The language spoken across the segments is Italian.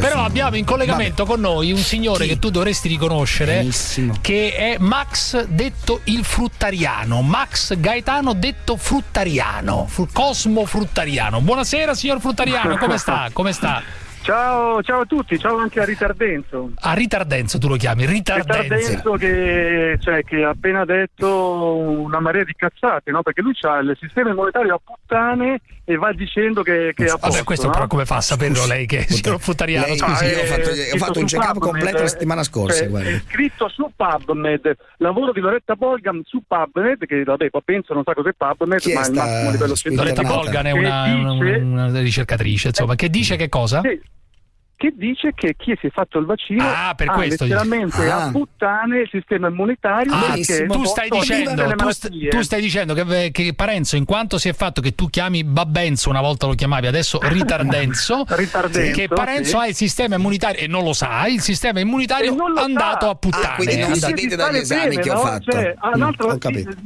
Però abbiamo in collegamento Vabbè. con noi un signore Chi? che tu dovresti riconoscere, Benissimo. che è Max detto il fruttariano, Max Gaetano detto fruttariano, Cosmo fruttariano. Buonasera signor fruttariano, come sta? Come sta? Ciao, ciao, a tutti, ciao anche a Ritardenzo. A Ritardenzo tu lo chiami, Ritardenzo. Ritardenzo che, cioè, che ha appena detto una marea di cazzate, no? Perché lui ha il sistema immunitario a puttane e va dicendo che, che è a posto. Vabbè, questo no? però come fa a saperlo lei che è signor Futtariano? Lei, scusi, io ho fatto, ho fatto un check-up completo la settimana scorsa. Cioè, è scritto su PubMed, lavoro di Loretta Bolgam su PubMed, che vabbè, penso non sa cos'è PubMed, Chi ma è il massimo livello scientifico. Loretta Bolgam è una, dice, una, una ricercatrice, insomma, che dice che cosa? Sì che dice che chi si è fatto il vaccino ah, per ha letteralmente ah. a puttane il sistema immunitario ah, tu stai, dicendo, tu, st- tu stai dicendo che, che, Parenzo in quanto si è fatto che tu chiami Babbenzo una volta lo chiamavi adesso Ritardenzo, Ritardenzo che Parenzo sì. ha il sistema immunitario e non lo sa il sistema immunitario andato sa. a puttane ah, quindi non sapete dagli esami bene, che ho no? fatto cioè, mm, altro,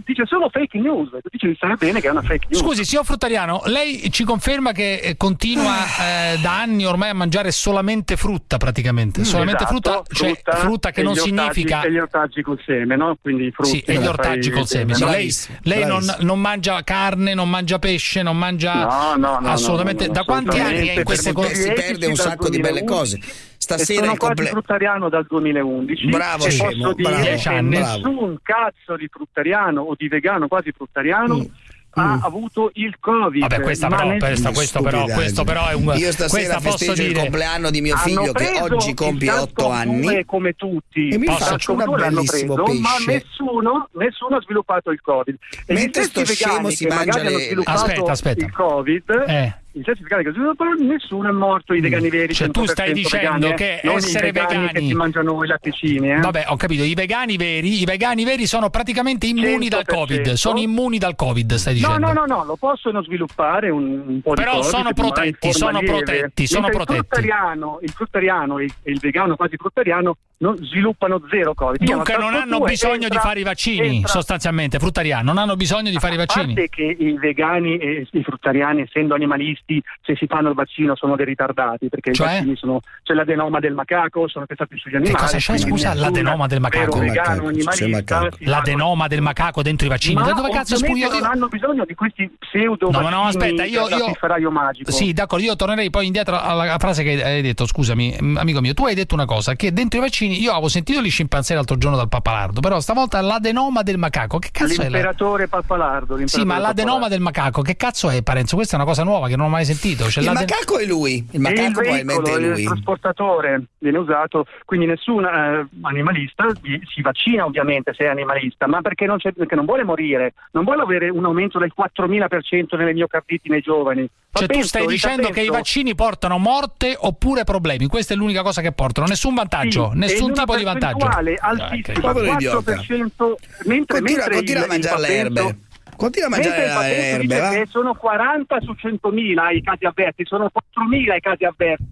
dice solo fake news dice di stare bene che è una fake news scusi signor Fruttariano lei ci conferma che eh, continua eh, da anni ormai a mangiare solamente frutta praticamente, solamente esatto, frutta, cioè frutta, frutta che non significa... E gli ortaggi col seme, no? Quindi frutti. Sì, e gli ortaggi col seme. Sì, lei, lei non, non, mangia carne, non mangia pesce, non mangia... No, no, no. Assolutamente. No, da quanti anni è in queste cose? Si perde un sacco di belle cose. Stasera sono il comple... quasi fruttariano dal 2011 bravo scemo, posso dire bravo, che nessun cazzo di fruttariano o di vegano quasi fruttariano mm ha mm. avuto il covid vabbè questa però, nel... questa, questo, però, questo però è un io stasera festeggio dire... il compleanno di mio figlio che oggi compie 8 anni. come tutti. E mi faccio una bellissimo preso, pesce. ma nessuno, nessuno, ha sviluppato il covid. E mentre sto scemo si mangia le aspetta aspetta. il covid eh il certificato che però nessuno è morto i mm. vegani veri cioè tu stai dicendo vegani, che eh? essere vegani, vegani che si mangiano i latticini eh? vabbè ho capito i vegani veri i vegani veri sono praticamente immuni 100%. dal covid sono immuni dal covid stai dicendo no no no, no lo possono sviluppare un, un po' però di sono protetti sono protetti sono protetti il fruttariano il fruttariano e il vegano quasi fruttariano non sviluppano zero Covid. Dunque non hanno bisogno entra, di fare i vaccini, entra. sostanzialmente, fruttariani, non hanno bisogno di fare i vaccini. A parte che i vegani e i fruttariani, essendo animalisti, se si fanno il vaccino sono dei ritardati, perché cioè? i vaccini sono, c'è l'adenoma del macaco, sono testati sugli animali. Che cosa c'è, scusa, l'adenoma del macaco? Vegano, animalista, l'adenoma del macaco dentro i vaccini? Ma da dove cazzo spuglio? non hanno bisogno di questi pseudo No, no, aspetta, io, io... magico. Sì, d'accordo, io tornerei poi indietro alla frase che hai detto, scusami, amico mio, tu hai detto una cosa, che dentro i vaccini, io avevo sentito gli scimpanzé l'altro giorno dal papalardo, però stavolta l'adenoma del macaco, che cazzo l'imperatore è? L'imperatore papalardo. Sì, ma l'adenoma del macaco, che cazzo è Parenzo? Questa è una cosa nuova che non ho mai sentito. Cioè, il macaco è lui, il macaco il probabilmente veicolo, è lui. Il trasportatore viene usato, quindi nessun eh, animalista si vaccina ovviamente se è animalista, ma perché non, perché non, vuole morire, non vuole avere un aumento del 4000% nelle miocarditi nei giovani. Cioè tu stai dicendo che i vaccini portano morte oppure problemi, questa è l'unica cosa che portano, nessun vantaggio, sì, nessun tipo di vantaggio. altissima, ah, 4%, mentre, continua, mentre continua il, a mangiare le erbe. Continua a mangiare le erbe? Sono 40 su 100.000 i casi avverti, sono 4.000 i casi avverti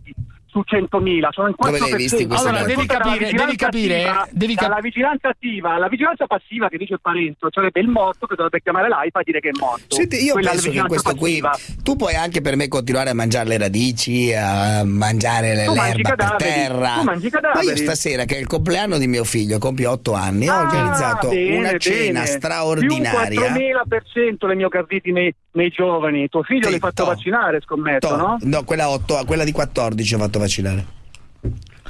su 100.000, sono in 4%. Dove l'hai visti allora devi capire, devi capire, attiva, devi cap- la vigilanza attiva, la vigilanza passiva che dice il Parenzo, sarebbe il morto che dovrebbe chiamare l'AIPA a dire che è morto. Senti, io Quella penso che questo passiva. qui tu puoi anche per me continuare a mangiare le radici, a mangiare le, l'erba per terra. Tu mangi cadaveri. Ma io stasera che è il compleanno di mio figlio, compie 8 anni, ah, ho organizzato bene, una cena bene. straordinaria. Più 4000% le miocarditi nei, nei giovani. Tuo figlio Sì, l'hai fatto to. vaccinare, scommetto, To- no? No, quella, 8, quella di 14 ho fatto vaccinare.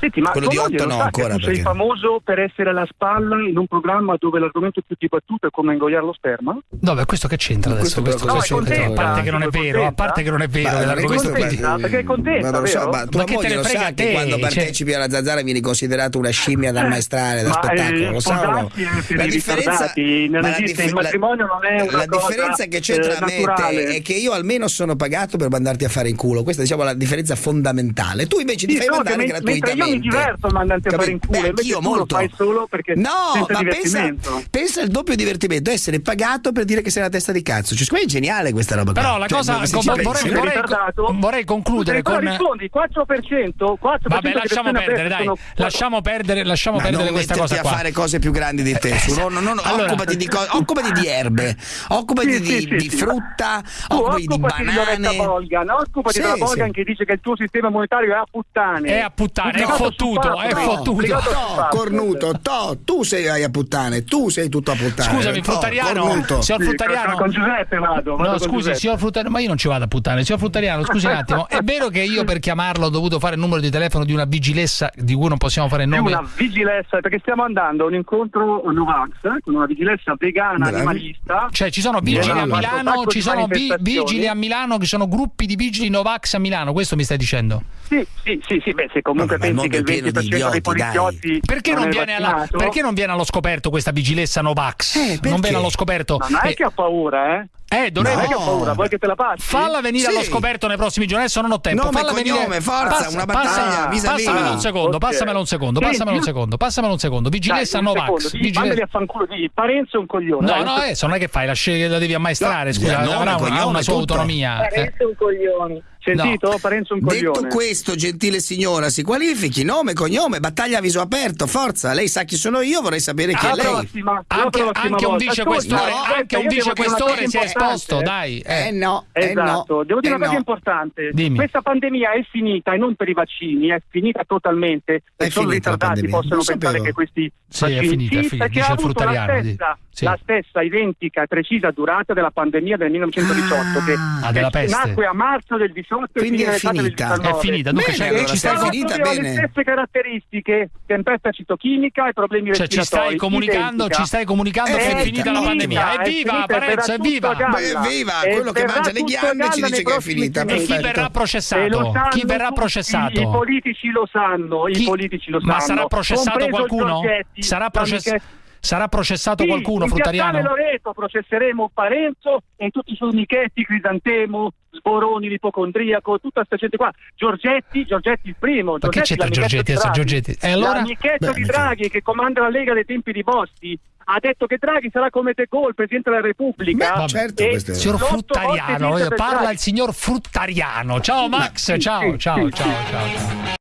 Senti, ma Quello di tua moglie otto lo no, sa ancora, tu sei perché- famoso per essere alla spalla in un programma dove l'argomento più dibattuto è come ingoiare lo sperma? No, beh, questo che c'entra adesso? Questo Questo, però questo- cosa c'entra? a parte che non è Sei vero, a parte che non è vero, Ma dell'argomento questo- contenta, perché è contenta, Ma non lo so, ma tua Ma che te moglie lo frega sa a che quando Cioè- partecipi alla zanzara vieni considerato una scimmia da ammaestrare, da Ma, spettacolo, eh, lo sa o no? sposarsi è per i ritardati, non ma la esiste, dif- il matrimonio non è una la differenza che c'è tra eh, me e te naturale. è che io almeno sono pagato per mandarti a fare in culo, questa è, diciamo la differenza fondamentale. Tu invece ti fai mandare men- mi diverto mandarti a fare in culo, invece io molto. lo fai solo perché no, ma pensa, pensa al doppio divertimento, essere pagato per dire che sei una testa di cazzo. Cioè, è geniale questa roba. Però la cioè, cosa vorrei, vorrei, vorrei, vorrei, concludere con rispondi 4%, 4% Vabbè, lasciamo perdere, dai. Lasciamo perdere, lasciamo perdere questa cosa qua. a fare cose più grandi di te. Su, non, non, allora, occupati, di co- occupati di erbe, occupati sì, di, sì, di sì, frutta, occupati di banane. Bolgan, occupati della Bolgan che dice che il tuo sistema monetario è a puttane. È a puttane, fottuto, è fottuto. No, cornuto, to, tu sei a puttane, tu sei tutto a puttane. Scusami, fruttariano, signor fruttariano. Con Giuseppe vado. No, scusi, signor fruttariano, ma io non ci vado a puttane. Signor fruttariano, scusi un attimo, è vero che io per chiamarlo ho dovuto fare il numero di telefono di una vigilessa di cui non possiamo fare il nome? Una vigilessa, perché stiamo andando a un incontro Novax con una vigilessa vegana Bravi. animalista. Cioè ci sono vigili a Milano, ci sono vi, vigili a Milano, ci sono gruppi di vigili Novax a Milano, questo mi stai dicendo? Sì, sì, sì, sì beh, se comunque Vabbè, pensi che il 20% idioti, dei poliziotti perché non, non alla, perché non, viene allo scoperto questa vigilessa Novax? Eh, non viene allo scoperto? Non è eh. che ha paura, eh? Eh, dovrebbe. No. paura, vuoi che te la passi? Falla venire sì. allo scoperto nei prossimi giorni. Adesso non ho tempo. Nome, Falla cognome, venire. forza, Passa, una battaglia. Passa, passamelo un secondo, okay. passamelo un secondo, passamelo un secondo, passamelo un secondo. Vigilessa Dai, Novax. Vigilessa. a fanculo di Parenzo è un coglione. No, no, adesso non è che fai, la, la devi ammaestrare, scusa, avrà una, una sua autonomia. Parenzo è un coglione. Sentito? No. Parenzo un coglione. Detto questo, gentile signora, si qualifichi, nome, cognome, battaglia a viso aperto, forza. Lei sa chi sono io, vorrei sapere chi è lei. Prossima, anche, anche un vicequestore, no, anche un vicequestore si è esposto, dai. Eh, eh no, esatto. Eh no, Devo dire eh una cosa no. importante. Dimmi. Questa pandemia è finita e non per i vaccini, è finita totalmente. È e solo i ritardati possono pensare che questi sì, vaccini è finita, è finita, dice il fruttariano. Stessa, sì. La stessa identica e precisa durata della pandemia del 1918 ah, che, ah, della peste. nacque a marzo del 18 Quindi e finita. È finita, dunque bene, allora, ci stai finita bene. le stesse caratteristiche, tempesta citochimica e problemi cioè, respiratori. Ci stai comunicando, ci stai comunicando che è finita la pandemia. Evviva Parenzo, evviva! Evviva! Quello che mangia le ghiande ci dice che è finita. E chi verrà processato? Chi verrà processato? I politici lo sanno, i politici lo sanno. Ma sarà processato qualcuno? Sarà processato Sarà processato sì, qualcuno, in Fruttariano? Loreto processeremo Parenzo e tutti i suoi amichetti, Crisantemo, Sboroni, l'ipocondriaco, tutta questa gente qua. Giorgetti, Giorgetti il primo. Ma che c'entra Giorgetti adesso Giorgetti? E allora? L'amichetto di Draghi che comanda la Lega dei tempi di Bossi ha detto che Draghi sarà come De Gaulle, Presidente della Repubblica. Ma certo, questo è signor Fruttariano, parla il signor Fruttariano. Ciao Max, sì, ciao, sì, ciao, ciao, ciao, ciao.